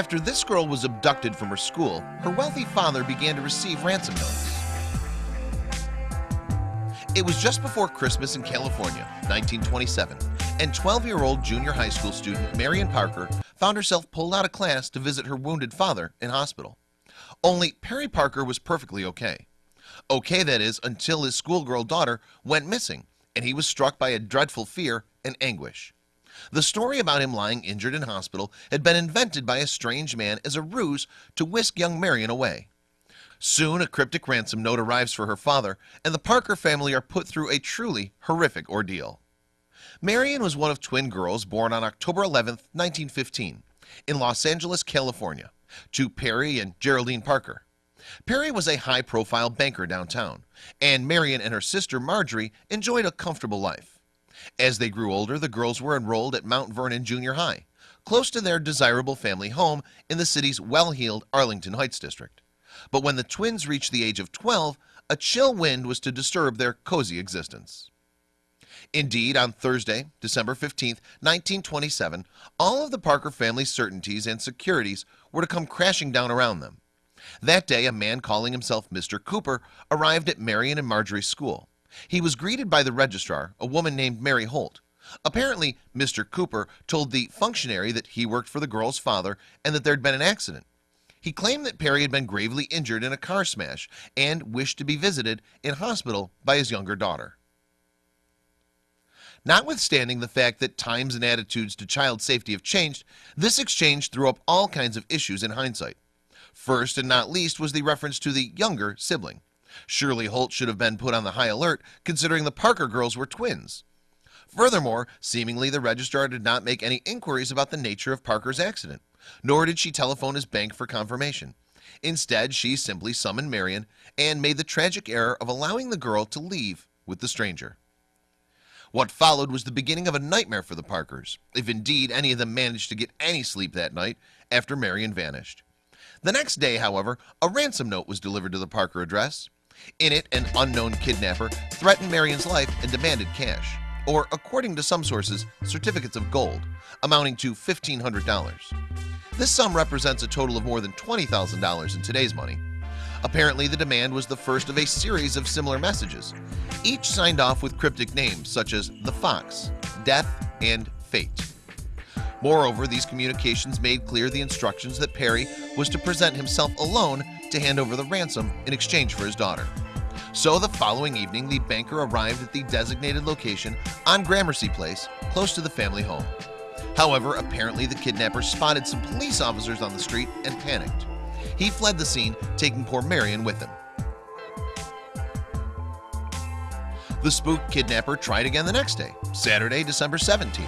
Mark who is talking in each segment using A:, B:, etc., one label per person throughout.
A: After this girl was abducted from her school, her wealthy father began to receive ransom notes. It was just before Christmas in California, 1927, and 12-year-old junior high school student Marion Parker found herself pulled out of class to visit her wounded father in hospital. Only Perry Parker was perfectly okay. Okay, that is, until his schoolgirl daughter went missing, and he was struck by a dreadful fear and anguish. The story about him lying injured in hospital had been invented by a strange man as a ruse to whisk young Marion away. Soon a cryptic ransom note arrives for her father and the Parker family are put through a truly horrific ordeal. Marion was one of twin girls born on October 11th 1915 in Los Angeles, California to Perry and Geraldine Parker. Perry was a high-profile banker downtown and Marion and her sister Marjorie enjoyed a comfortable life as they grew older the girls were enrolled at Mount Vernon Junior High close to their desirable family home in the city's well-heeled Arlington Heights district. But when the twins reached the age of 12 a chill wind was to disturb their cozy existence. Indeed on Thursday December 15th 1927 all of the Parker family certainties and securities were to come crashing down around them. That day a man calling himself Mr. Cooper arrived at Marion and Marjorie's school he was greeted by the registrar a woman named Mary Holt. Apparently Mr. Cooper told the functionary that he worked for the girl's father and that there'd been an accident. He claimed that Perry had been gravely injured in a car smash and wished to be visited in hospital by his younger daughter. Notwithstanding the fact that times and attitudes to child safety have changed this exchange threw up all kinds of issues in hindsight. First and not least was the reference to the younger sibling Surely Holt should have been put on the high alert considering the Parker girls were twins. Furthermore seemingly the registrar did not make any inquiries about the nature of Parker's accident nor did she telephone his bank for confirmation. Instead she simply summoned Marion and made the tragic error of allowing the girl to leave with the stranger. What followed was the beginning of a nightmare for the Parkers if indeed any of them managed to get any sleep that night after Marion vanished. The next day however a ransom note was delivered to the Parker address in it an unknown kidnapper threatened Marion's life and demanded cash or according to some sources certificates of gold amounting to $1,500 this sum represents a total of more than $20,000 in today's money. Apparently the demand was the first of a series of similar messages each signed off with cryptic names such as the Fox death and fate. Moreover these communications made clear the instructions that Perry was to present himself alone to hand over the ransom in exchange for his daughter. So the following evening the banker arrived at the designated location on Gramercy Place close to the family home. However, apparently the kidnapper spotted some police officers on the street and panicked. He fled the scene taking poor Marion with him. The spook kidnapper tried again the next day Saturday December 17th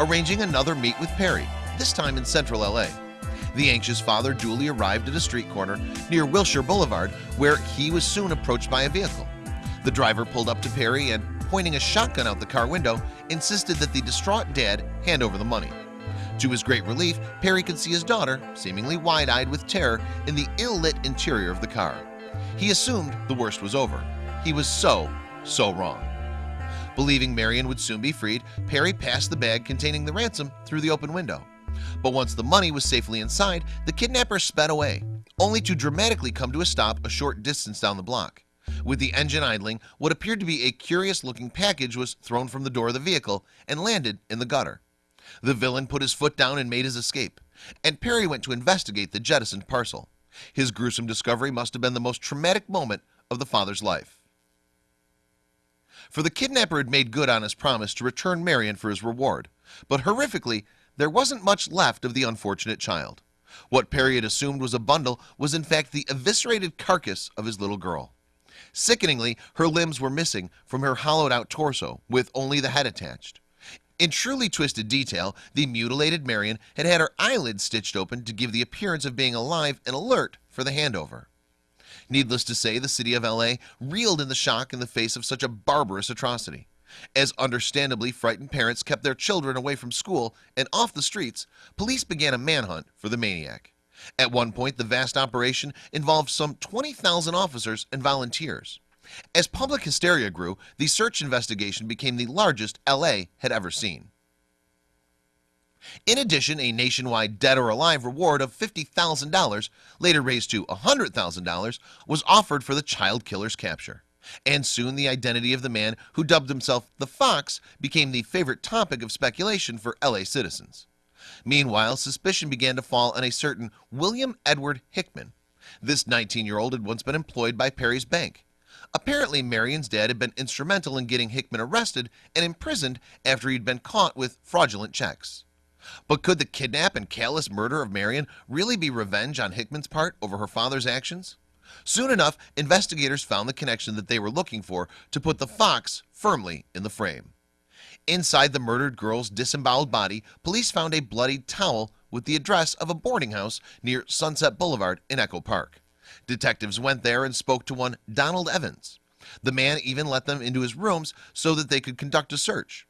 A: arranging another meet with Perry this time in central LA the anxious father duly arrived at a street corner near Wilshire Boulevard where he was soon approached by a vehicle. The driver pulled up to Perry and pointing a shotgun out the car window insisted that the distraught dad hand over the money. To his great relief Perry could see his daughter seemingly wide-eyed with terror in the ill-lit interior of the car. He assumed the worst was over. He was so so wrong. Believing Marion would soon be freed Perry passed the bag containing the ransom through the open window but once the money was safely inside the kidnapper sped away only to dramatically come to a stop a short distance down the block. With the engine idling what appeared to be a curious looking package was thrown from the door of the vehicle and landed in the gutter. The villain put his foot down and made his escape and Perry went to investigate the jettisoned parcel. His gruesome discovery must have been the most traumatic moment of the father's life. For the kidnapper had made good on his promise to return Marion for his reward but horrifically there wasn't much left of the unfortunate child. What Perry had assumed was a bundle was in fact the eviscerated carcass of his little girl. Sickeningly her limbs were missing from her hollowed-out torso with only the head attached. In truly twisted detail the mutilated Marion had had her eyelids stitched open to give the appearance of being alive and alert for the handover. Needless to say the city of LA reeled in the shock in the face of such a barbarous atrocity as understandably frightened parents kept their children away from school and off the streets police began a manhunt for the maniac. At one point the vast operation involved some 20,000 officers and volunteers. As public hysteria grew the search investigation became the largest LA had ever seen. In addition, a nationwide dead or alive reward of $50,000 later raised to $100,000 was offered for the child killer's capture and soon the identity of the man who dubbed himself the Fox became the favorite topic of speculation for LA citizens. Meanwhile suspicion began to fall on a certain William Edward Hickman. This 19-year-old had once been employed by Perry's Bank. Apparently Marion's dad had been instrumental in getting Hickman arrested and imprisoned after he'd been caught with fraudulent checks. But could the kidnap and callous murder of Marion really be revenge on Hickman's part over her father's actions soon enough investigators found the connection that they were looking for to put the Fox firmly in the frame. Inside the murdered girl's disemboweled body police found a bloodied towel with the address of a boarding house near Sunset Boulevard in Echo Park. Detectives went there and spoke to one Donald Evans. The man even let them into his rooms so that they could conduct a search.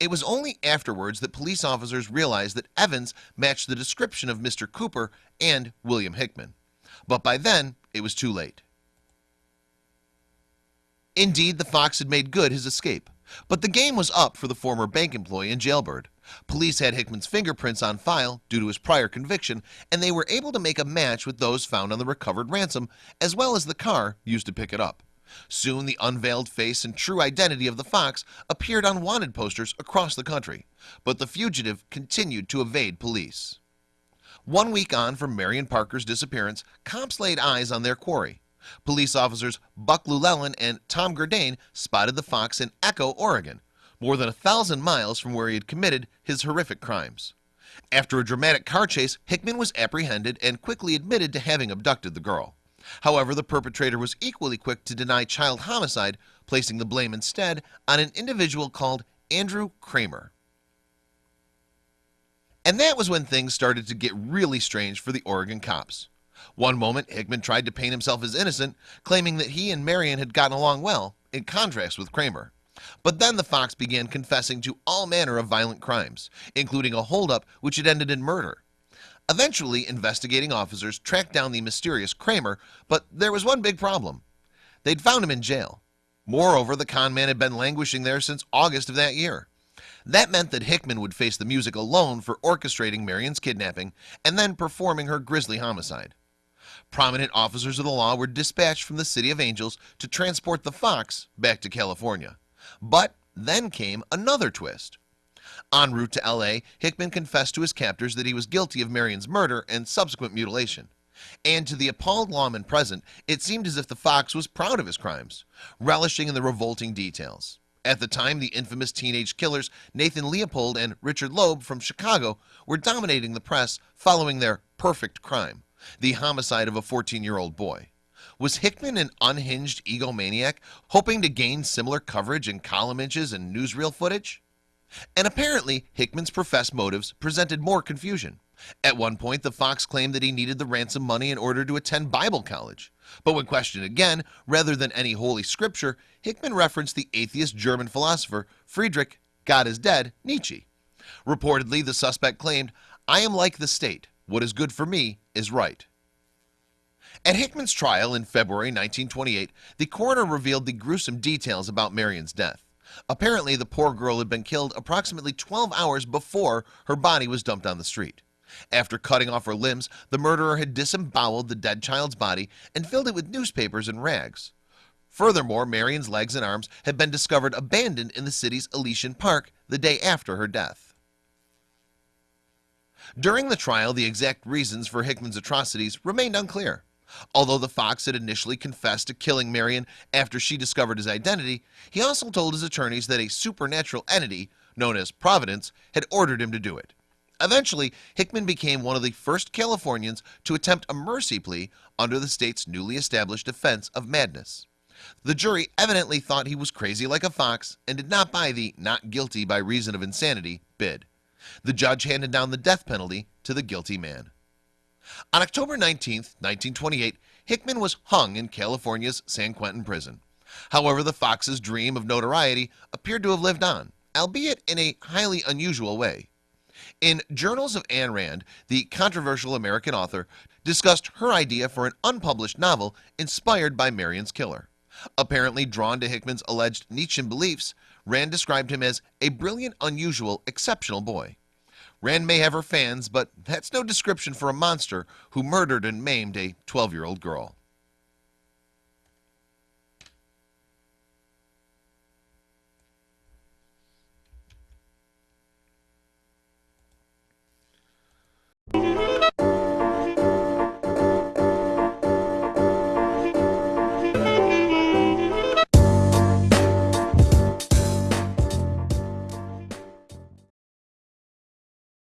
A: It was only afterwards that police officers realized that Evans matched the description of Mr. Cooper and William Hickman. But by then it was too late. Indeed the Fox had made good his escape but the game was up for the former bank employee and jailbird. Police had Hickman's fingerprints on file due to his prior conviction and they were able to make a match with those found on the recovered ransom as well as the car used to pick it up. Soon the unveiled face and true identity of the Fox appeared on wanted posters across the country but the fugitive continued to evade police one week on from Marion Parker's disappearance cops laid eyes on their quarry. Police officers Buck Llewellyn and Tom Gurdane spotted the Fox in Echo Oregon more than a thousand miles from where he had committed his horrific crimes. After a dramatic car chase Hickman was apprehended and quickly admitted to having abducted the girl. However, the perpetrator was equally quick to deny child homicide placing the blame instead on an individual called Andrew Kramer and that was when things started to get really strange for the Oregon cops. One moment Hickman tried to paint himself as innocent claiming that he and Marion had gotten along well in contrast with Kramer. But then the Fox began confessing to all manner of violent crimes including a holdup which had ended in murder. Eventually investigating officers tracked down the mysterious Kramer but there was one big problem. They'd found him in jail. Moreover the con man had been languishing there since August of that year that meant that Hickman would face the music alone for orchestrating Marion's kidnapping and then performing her grisly homicide. Prominent officers of the law were dispatched from the City of Angels to transport the Fox back to California. But then came another twist. En route to LA Hickman confessed to his captors that he was guilty of Marion's murder and subsequent mutilation. And to the appalled lawmen present it seemed as if the Fox was proud of his crimes relishing in the revolting details at the time the infamous teenage killers Nathan Leopold and Richard Loeb from Chicago were dominating the press following their perfect crime the homicide of a 14-year-old boy. Was Hickman an unhinged egomaniac hoping to gain similar coverage in column inches and newsreel footage? And apparently Hickman's professed motives presented more confusion. At one point the Fox claimed that he needed the ransom money in order to attend Bible college but when questioned again rather than any holy scripture Hickman referenced the atheist German philosopher Friedrich God is dead Nietzsche. Reportedly the suspect claimed I am like the state. What is good for me is right. At Hickman's trial in February 1928 the coroner revealed the gruesome details about Marion's death. Apparently the poor girl had been killed approximately 12 hours before her body was dumped on the street after cutting off her limbs the murderer had disemboweled the dead child's body and filled it with newspapers and rags. Furthermore Marion's legs and arms had been discovered abandoned in the city's Elysian Park the day after her death. During the trial the exact reasons for Hickman's atrocities remained unclear. Although the Fox had initially confessed to killing Marion after she discovered his identity He also told his attorneys that a supernatural entity known as Providence had ordered him to do it Eventually Hickman became one of the first Californians to attempt a mercy plea under the state's newly established defense of madness. The jury evidently thought he was crazy like a fox and did not buy the not guilty by reason of insanity bid. The judge handed down the death penalty to the guilty man. On October 19th 1928 Hickman was hung in California's San Quentin prison. However, the Fox's dream of notoriety appeared to have lived on albeit in a highly unusual way in Journals of Ayn Rand the controversial American author discussed her idea for an unpublished novel inspired by Marion's killer. Apparently drawn to Hickman's alleged Nietzschean beliefs Rand described him as a brilliant unusual exceptional boy. Rand may have her fans, but that's no description for a monster who murdered and maimed a 12 year old girl